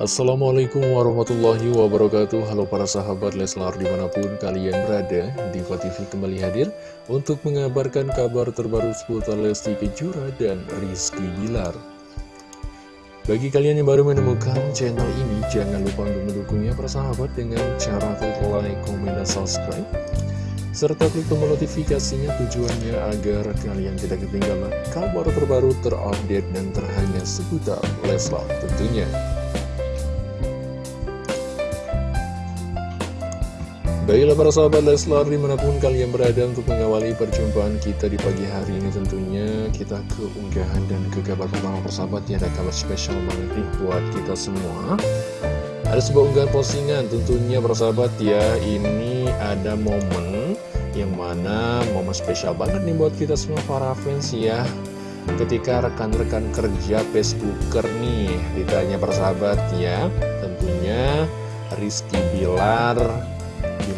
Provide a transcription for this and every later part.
Assalamualaikum warahmatullahi wabarakatuh. Halo para sahabat Leslar di mana pun kalian berada Diva TV kembali hadir Untuk mengabarkan kabar terbaru seputar Lesti Kejora dan Rizky Bilar. Bagi kalian yang baru menemukan channel ini Jangan lupa untuk mendukungnya para sahabat Dengan cara klik like, komen, dan subscribe. Serta klik tombol notifikasinya tujuannya agar kalian tidak ketinggalan kabar terbaru terupdate dan terhangat seputar Leslar tentunya. Baiklah para sahabat Leslar di mana pun kalian berada untuk mengawali perjumpaan kita di pagi hari ini tentunya kita ke unggahan dan ke kabar pertama persahabat ya ada kabar spesial banget nih buat kita semua. Ada sebuah unggahan postingan tentunya persahabat ya. Ini ada momen yang mana momen spesial banget nih buat kita semua para fans ya. Ketika rekan-rekan kerja Facebooker nih ditanya persahabat ya. Tentunya Rizky Bilar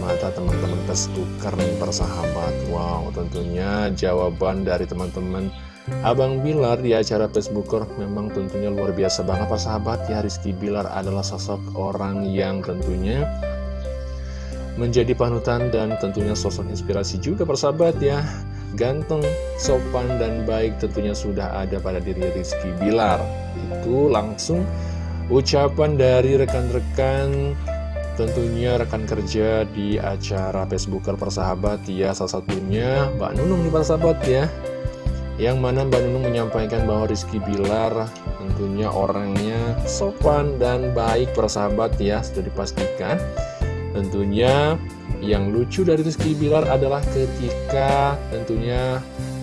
mata teman-teman Facebooker nih persahabat. Wow tentunya jawaban dari teman-teman Abang Bilar di acara Facebooker memang tentunya luar biasa banget persahabat. Ya Rizky Bilar adalah sosok orang yang tentunya menjadi panutan dan tentunya sosok inspirasi juga persahabat ya. Ganteng, sopan, dan baik tentunya sudah ada pada diri Rizky Bilar. Itu langsung ucapan dari rekan-rekan Tentunya rekan kerja di acara Facebooker persahabat ya Salah satunya Mbak Nunung nih persahabat ya. Yang mana Mbak Nunung menyampaikan bahwa Rizky Bilar Tentunya orangnya sopan dan baik persahabat ya Sudah dipastikan. Tentunya yang lucu dari Rizky Bilar adalah ketika tentunya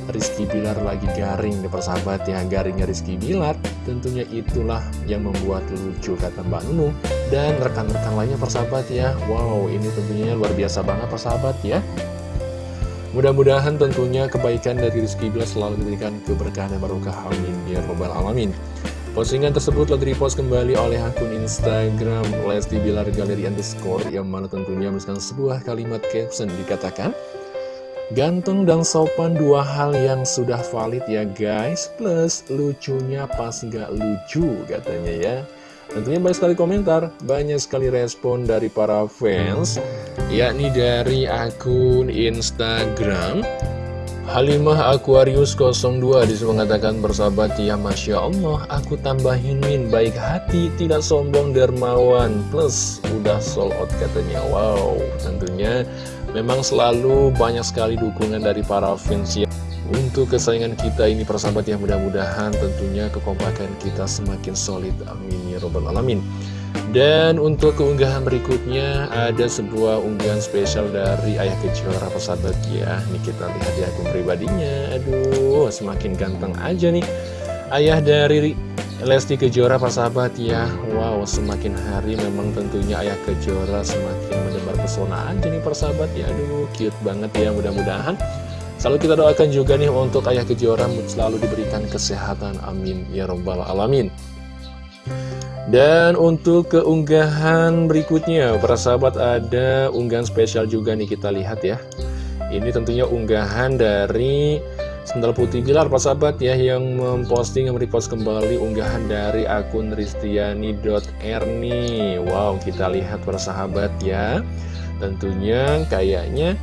Rizky Bilar lagi garing nih persahabat ya. Garingnya Rizky Bilar tentunya itulah yang membuat lucu kata Mbak Nunung Dan rekan-rekan lainnya persahabat ya. Wow ini tentunya luar biasa banget persahabat ya. Mudah-mudahan tentunya kebaikan dari Rizky Bilar selalu diberikan keberkahan dan barokah. Amin ya robbal alamin. Postingan tersebut telah direpost kembali oleh akun Instagram Lesti Bilar Galeri Underscore yang mana tentunya menuliskan sebuah kalimat caption dikatakan Ganteng dan sopan dua hal yang sudah valid ya guys. Plus lucunya pas nggak lucu katanya ya. Tentunya banyak sekali komentar, banyak sekali respon dari para fans Yakni dari akun Instagram Halimah Aquarius 02 di situ mengatakan bersahabat ya Masya Allah aku tambahin min baik hati tidak sombong dermawan plus udah sold out katanya. Wow tentunya Memang selalu banyak sekali dukungan dari para fans ya. Untuk kesayangan kita ini persahabat yang mudah-mudahan tentunya kekompakan kita semakin solid. Amin ya robbal alamin. Dan untuk keunggahan berikutnya ada sebuah unggahan spesial dari Ayah Kejora persahabat ya. Ini kita lihat di akun pribadinya. Aduh semakin ganteng aja nih. Ayah dari Lesti Kejora persahabat ya. Wow semakin hari memang tentunya Ayah Kejora semakin mendebar pesona aja nih persahabat ya Aduh cute banget ya mudah-mudahan. Selalu kita doakan juga nih untuk Ayah Kejora selalu diberikan kesehatan. Amin ya robbal alamin. Dan untuk keunggahan berikutnya persahabat ada unggahan spesial juga nih kita lihat ya. Ini tentunya unggahan dari Sendal Putih Bilar Pak Sahabat ya yang memposting yang merepost kembali unggahan dari akun ristiani.r nih Wow kita lihat para sahabat ya. Tentunya kayaknya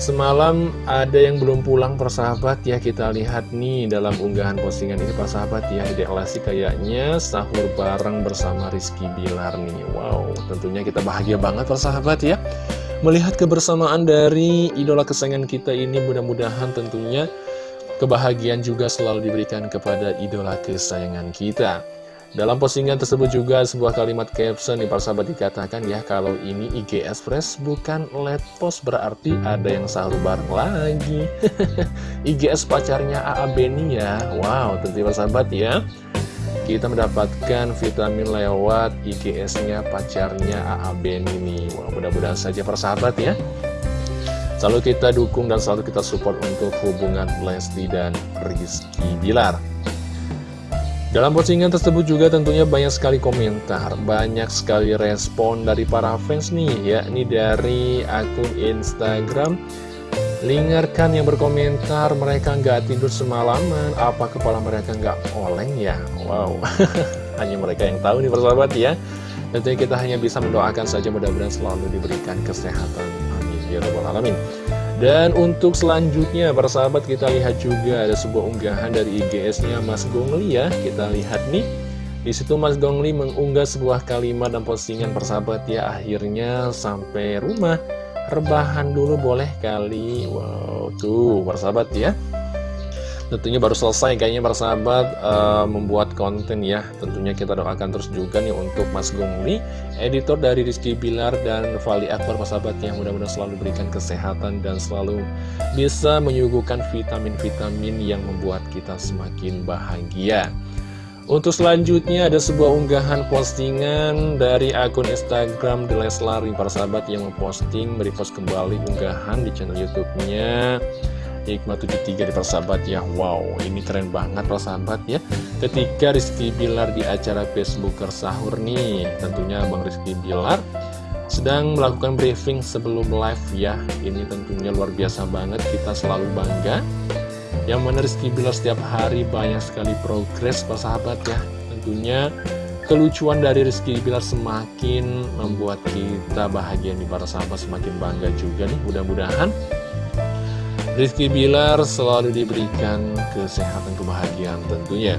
Semalam ada yang belum pulang persahabat ya. Kita lihat nih dalam unggahan postingan ini persahabat ya Lesti kayaknya sahur bareng bersama Rizky Bilar nih. Wow tentunya kita bahagia banget persahabat ya Melihat kebersamaan dari idola kesayangan kita ini mudah-mudahan tentunya kebahagiaan juga selalu diberikan kepada idola kesayangan kita. Dalam postingan tersebut juga sebuah kalimat caption di sahabat dikatakan ya kalau ini IG Express bukan let post berarti ada yang selalu bareng lagi. IGS pacarnya AA Beni ya. Wow, tentu sahabat ya kita mendapatkan vitamin lewat IGS-nya pacarnya AA Ben ini. Mudah-mudahan saja persahabat ya. Selalu kita dukung dan selalu kita support untuk hubungan Lesti dan Rizky Bilar. Dalam postingan tersebut juga tentunya banyak sekali komentar, banyak sekali respon dari para fans nih, yakni dari akun Instagram Lingarkan yang berkomentar mereka nggak tidur semalaman. Apa kepala mereka nggak oleng ya? Wow. Hanya mereka yang tahu nih persahabat ya. Tentunya kita hanya bisa mendoakan saja mudah-mudahan selalu diberikan kesehatan. Amin. Ya Rabbal Alamin. Dan untuk selanjutnya, persahabat kita lihat juga ada sebuah unggahan dari IGS-nya Mas Gongli ya. Kita lihat nih, di situ Mas Gongli mengunggah sebuah kalimat dan postingan persahabat ya. Akhirnya sampai rumah, rebahan dulu boleh kali. Wow, tuh persahabat ya. Tentunya baru selesai kayaknya para sahabat uh, membuat konten ya Tentunya kita doakan terus juga nih untuk Mas Gongli Editor dari Rizky Bilar dan Vali Akbar para sahabat yang mudah-mudahan selalu berikan kesehatan Dan selalu bisa menyuguhkan vitamin-vitamin yang membuat kita semakin bahagia untuk selanjutnya ada sebuah unggahan postingan dari akun Instagram The Leslar para sahabat yang memposting, merepost kembali unggahan di channel YouTube-nya. Hikmah 73 di persahabat ya. Wow ini keren banget persahabat ya. Ketika Rizky Bilar di acara Facebooker sahur nih Tentunya Bang Rizky Bilar sedang melakukan briefing sebelum live ya. Ini tentunya luar biasa banget kita selalu bangga Yang mana Rizky Bilar setiap hari banyak sekali progres persahabat ya Tentunya kelucuan dari Rizky Bilar semakin membuat kita bahagia nih para sahabat Semakin bangga juga nih mudah-mudahan Rizky Bilar selalu diberikan kesehatan kebahagiaan tentunya.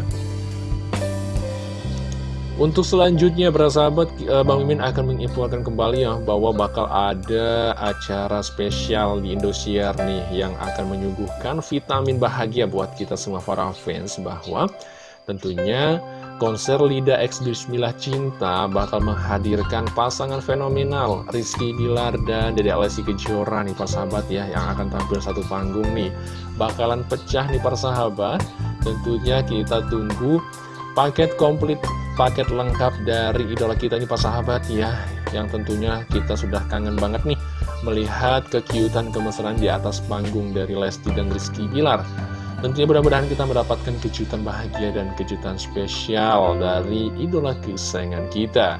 Untuk selanjutnya, para sahabat, eh, Bang Mimin akan menginfokan kembali ya bahwa bakal ada acara spesial di Indosiar nih yang akan menyuguhkan vitamin bahagia buat kita semua para fans bahwa tentunya konser Lida X Bismillah Cinta bakal menghadirkan pasangan fenomenal Rizky Bilar dan Dede Alessi Kejora nih sahabat ya yang akan tampil satu panggung nih. Bakalan pecah nih sahabat tentunya kita tunggu paket komplit paket lengkap dari idola kita nih sahabat ya yang tentunya kita sudah kangen banget nih melihat kekiutan kemesraan di atas panggung dari Lesti dan Rizky Bilar Tentunya mudah-mudahan kita mendapatkan kejutan bahagia dan kejutan spesial dari idola kesayangan kita.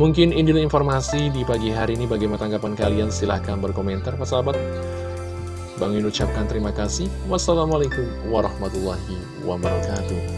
Mungkin ini informasi di pagi hari ini bagaimana tanggapan kalian silahkan berkomentar Pak sahabat. Bang Yun ucapkan terima kasih. Wassalamualaikum warahmatullahi wabarakatuh.